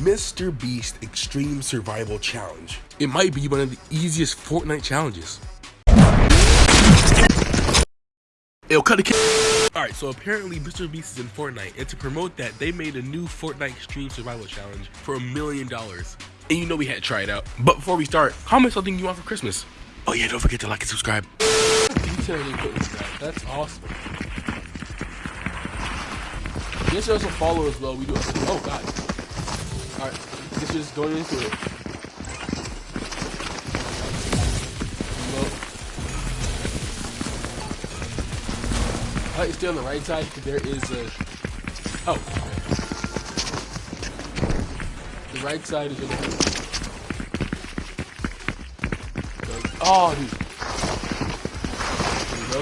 Mr. Beast Extreme Survival Challenge. It might be one of the easiest Fortnite challenges. It'll cut a Alright, so apparently Mr. Beast is in Fortnite, and to promote that, they made a new Fortnite Extreme Survival Challenge for a million dollars. And you know we had to try it out. But before we start, comment something you want for Christmas. Oh yeah, don't forget to like and subscribe. That's awesome. Guess also follow as well. We do. Oh god. All right. Guess we're just going into it. Like to stay on the right side because there is a. Oh. The right side is. Gonna... Oh, dude. There we go.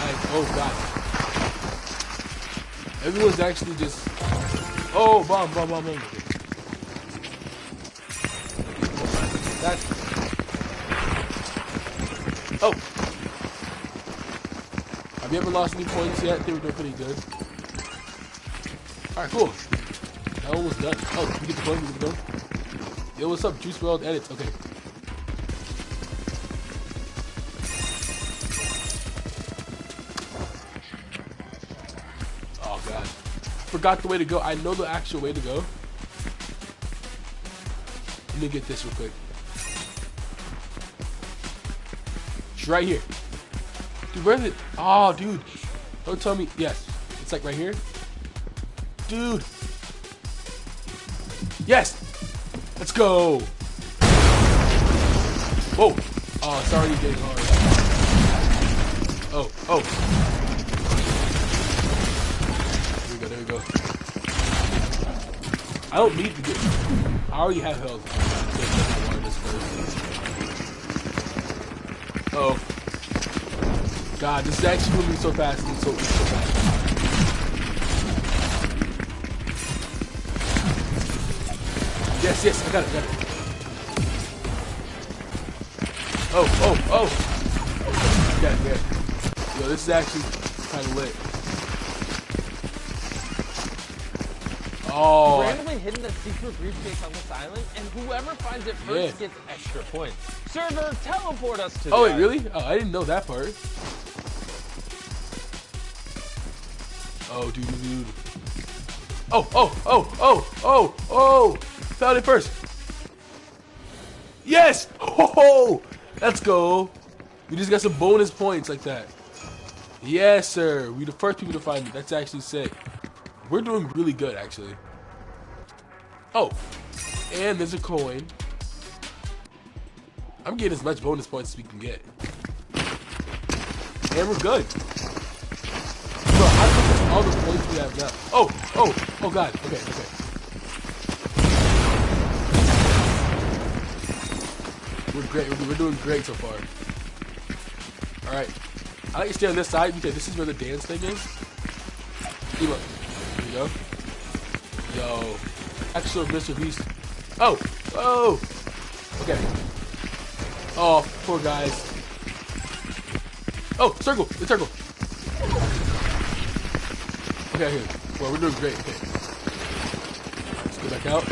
Nice. Oh god. Everyone's actually just. Oh, bomb, bomb, bomb, bomb. That's. Oh! Have you ever lost any points yet? They were doing pretty good. Alright, cool. That one was done. Oh, we get the point, we get the point. Yo, what's up? Juice World Edits. Okay. Forgot the way to go. I know the actual way to go. Let me get this real quick. It's right here. Dude, where's it? Oh, dude. Don't tell me. Yes. It's like right here. Dude. Yes. Let's go. Whoa. Oh, it's already getting hard. Oh, oh. I don't need to get. I already have health. Oh. God, this is actually moving so fast and so, so fast. Yes, yes, I got it, got it. Oh, oh, oh! Yeah, yeah. Yo, this is actually kind of lit. Oh. Randomly hidden a secret briefcase on this island, and whoever finds it first yeah. gets extra points. Server, teleport us to. Oh wait, really? Oh, I didn't know that part. Oh, dude, dude, dude. Oh, oh, oh, oh, oh, oh! Found it first. Yes! Oh, ho! let's go. We just got some bonus points like that. Yes, sir. We the first people to find it. That's actually sick. We're doing really good, actually. Oh, and there's a coin. I'm getting as much bonus points as we can get. And we're good. Bro, I think all the points we have now. Oh, oh, oh god. Okay, okay. We're great. We're doing great so far. Alright. I like to stay on this side because this is where the dance thing is. See, look go. Yo. Extra Mr. Beast. Oh! Oh! Okay. Oh, poor guys. Oh, circle! The circle! Okay, here. Well, we're doing great. Okay. Let's go back out.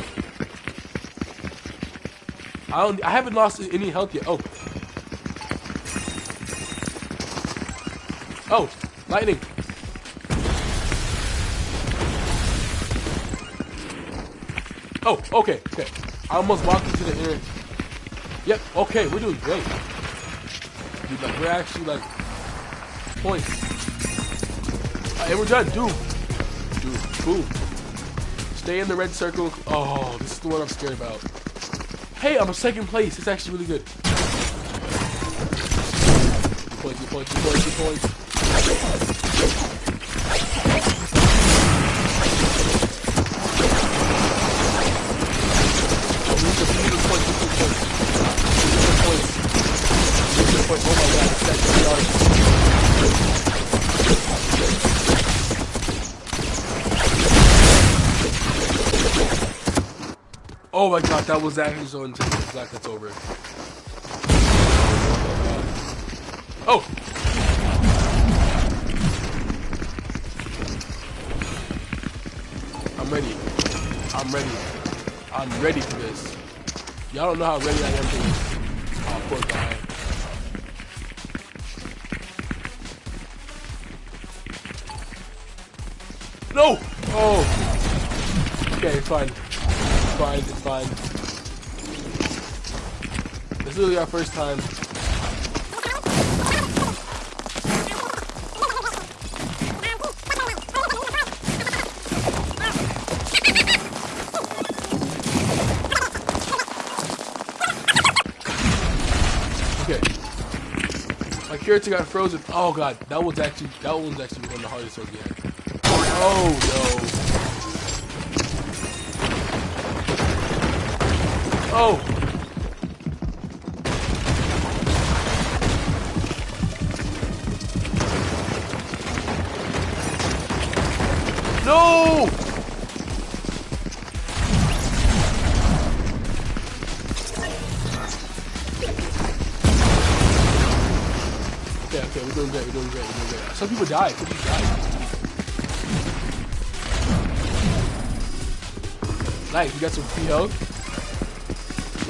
I don't. I haven't lost any health yet. Oh. Oh, lightning. Oh, okay, okay. I almost walked into the air. Yep, okay, we're doing great. Dude, like, we're actually, like, points. Right, and we're done, dude. Dude, boom. Stay in the red circle. Oh, this is the one I'm scared about. Hey, I'm a second place. It's actually really good. Good points, good points, good points, good points. Oh my god, that was actually so intense. I'm glad that's over. Oh! I'm ready. I'm ready. I'm ready for this. Y'all don't know how ready I am for this. Oh, poor guy. No! Oh! Okay, fine. Fine, it's fine. This is literally our first time. Okay. My character got frozen. Oh god, that was actually that one was actually one of the hardest ones yet. Oh no. Oh. No! Okay, okay, we're doing great, we're doing great, we're doing great. Some people die, some people died. Nice, you got some free health.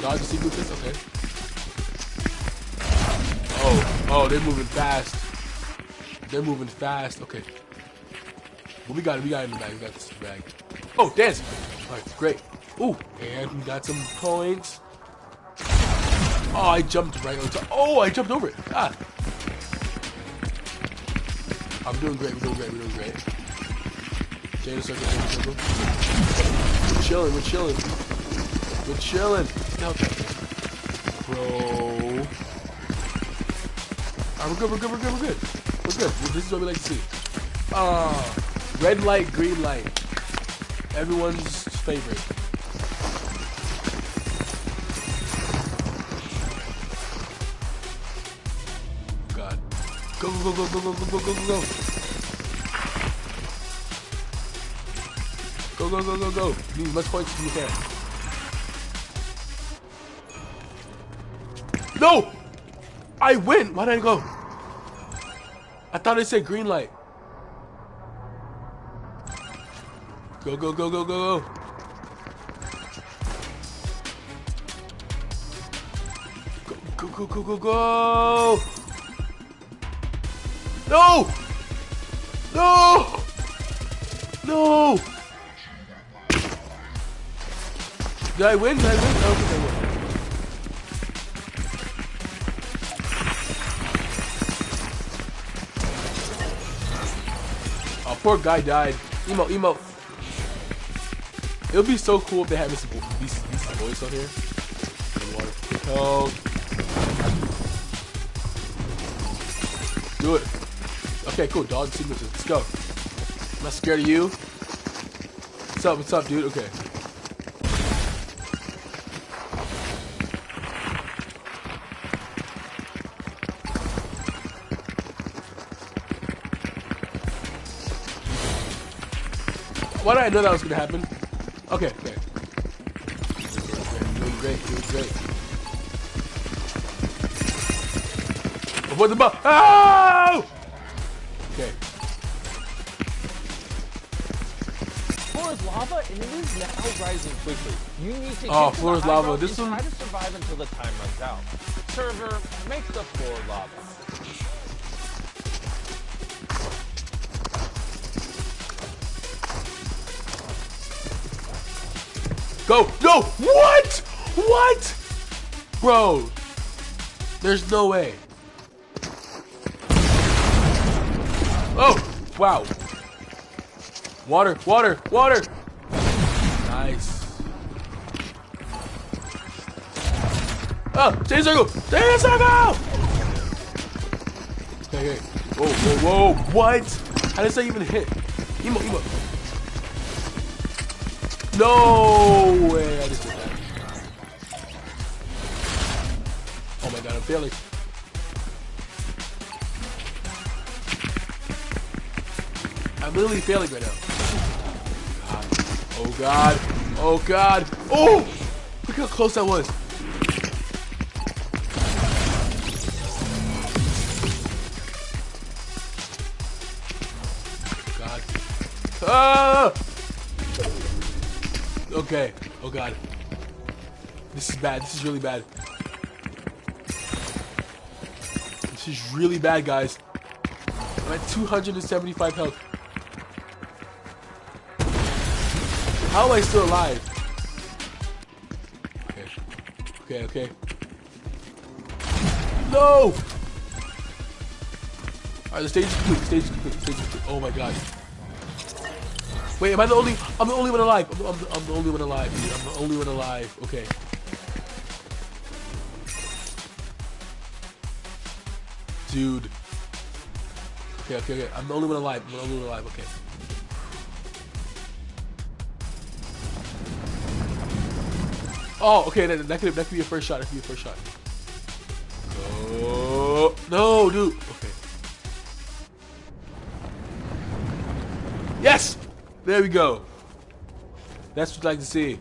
Dodge the okay. Oh, oh, they're moving fast. They're moving fast, okay. But we got it, we got it in the bag, we got this bag. Oh, dancing! Alright, great. Ooh, and we got some points. Oh, I jumped right on top. Oh, I jumped over it. Ah. I'm doing great, we're doing great, we're doing great. Chain circle, circle. We're chilling, we're chilling. We're chilling. No, Bro. Alright, we're good, we're good, we're good, we're good. We're good. This is what we like to see. Ah, red light, green light. Everyone's favorite. God. Go, go, go, go, go, go, go, go, go, go. Go, go, go, go, go. You need as much points as you can. No! I win! Why did I go? I thought it said green light. Go, go, go, go, go, go. Go, go, go, go, go. No! No! No! Did I win? Did I win? I don't think I win. Oh, poor guy died. Emo, emo. It would be so cool if they had Mr. Bo these, these on here. Oh. Do it. Okay, cool. Dog sequences. Let's go. I'm not scared of you. What's up? What's up, dude? Okay. Why did I know that was gonna happen? Okay, okay. Doing great, doing great. Avoid the ball. Oh! Okay. Floor is lava, and it is now rising quickly. You need to Oh, floor is lava. This one- try to survive until the time runs out. Server, make the floor lava. Go! No! What? What? Bro. There's no way. Oh! Wow. Water, water, water! Nice. Oh! Chain circle! Chain circle! Okay, okay. Whoa, whoa, whoa. What? How does that even hit? Emo, emo. No way! I just did that. Oh my god, I'm failing. I'm literally failing right now. Oh god. Oh god. Oh! Look how close that was. God. Ah! Okay. Oh god. This is bad. This is really bad. This is really bad, guys. I'm at 275 health. How am I still alive? Okay. Okay, okay. No! Alright, the stage is complete. The stage is complete. The stage is complete. Oh my god. Wait, am I the only? I'm the only one alive. I'm, I'm, I'm the only one alive. Dude. I'm the only one alive. Okay. Dude. Okay, okay, okay. I'm the only one alive. I'm the only one alive. Okay. Oh, okay. That, that could that could be a first shot. That could be a first shot. Oh no, dude. Okay. Yes. There we go. That's what we like to see.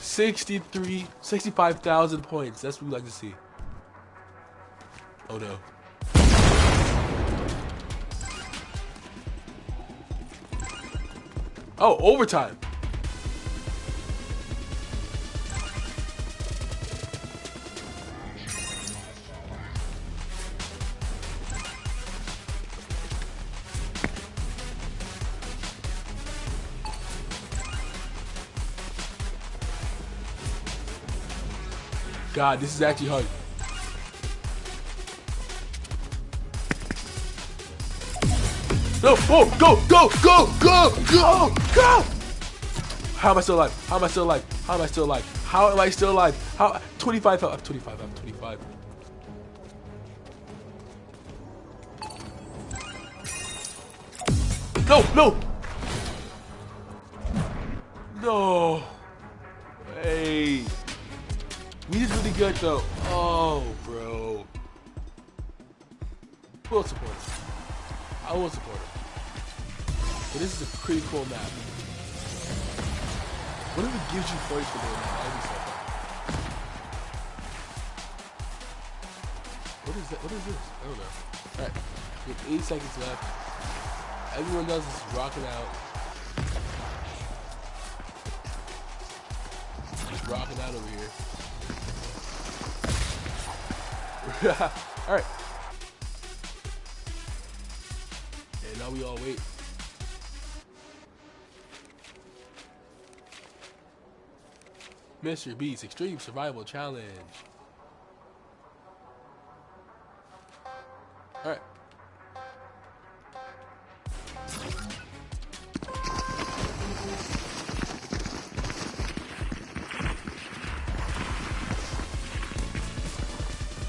63, 65,000 points. That's what we like to see. Oh no. Oh, overtime. God, this is actually hard. No, oh, go, go, go, go, go, go! How am I still alive? How am I still alive? How am I still alive? How am I still alive? How? 25, I'm 25, I'm 25. No, no! No! Good though. Oh, bro. Will support him? I will support him. But this is a pretty cool map. What if it gives you points for doing that? That'd be so fun. What is that? What is this? I don't know. Alright. We have 8 seconds left. Everyone else is rocking out. Just rocking out over here. Alright. And now we all wait. Mr. Beast Extreme Survival Challenge. Alright.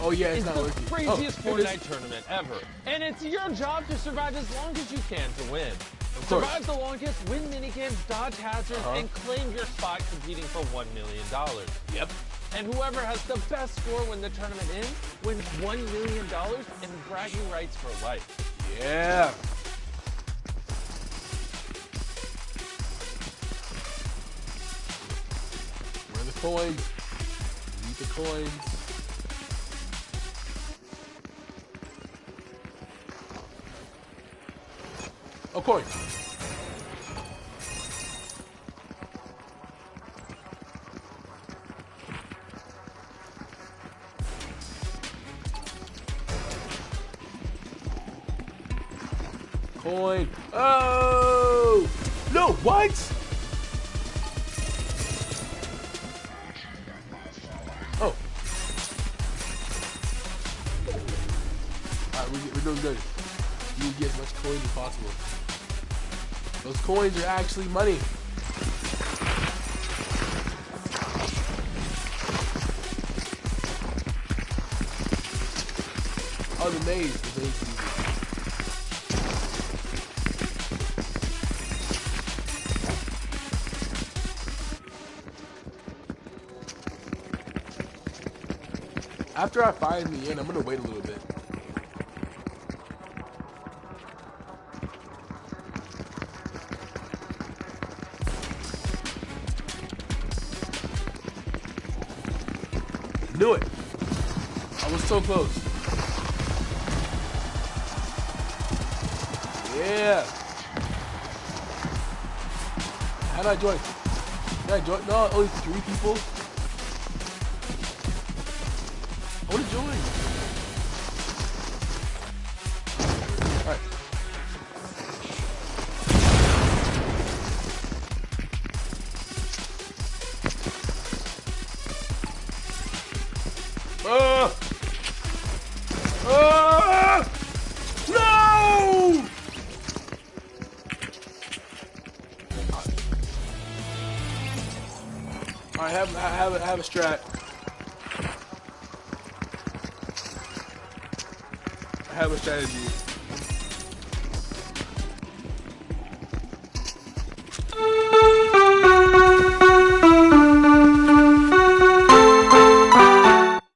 Oh yeah, it's It's the working. craziest oh, here it is. Fortnite tournament ever. And it's your job to survive as long as you can to win. Survive the longest, win minigames, dodge hazards, Uh-huh. and claim your spot competing for $1 million. Yep. And whoever has the best score when the tournament ends wins $1 million and bragging rights for life. Yeah. Where are the coins? Need the coins. Coin. Coin. Oh! No, what? Oh. Alright, we, we're doing good. You get as much coins as possible. Those coins are actually money. Maze. The maze. After I find the end, I'm gonna wait a little bit. I was so close. Yeah. How do I join? Can I join? No, only three people. I want to join. Alright. Ah! I have, I have, have a strat. I have a strategy.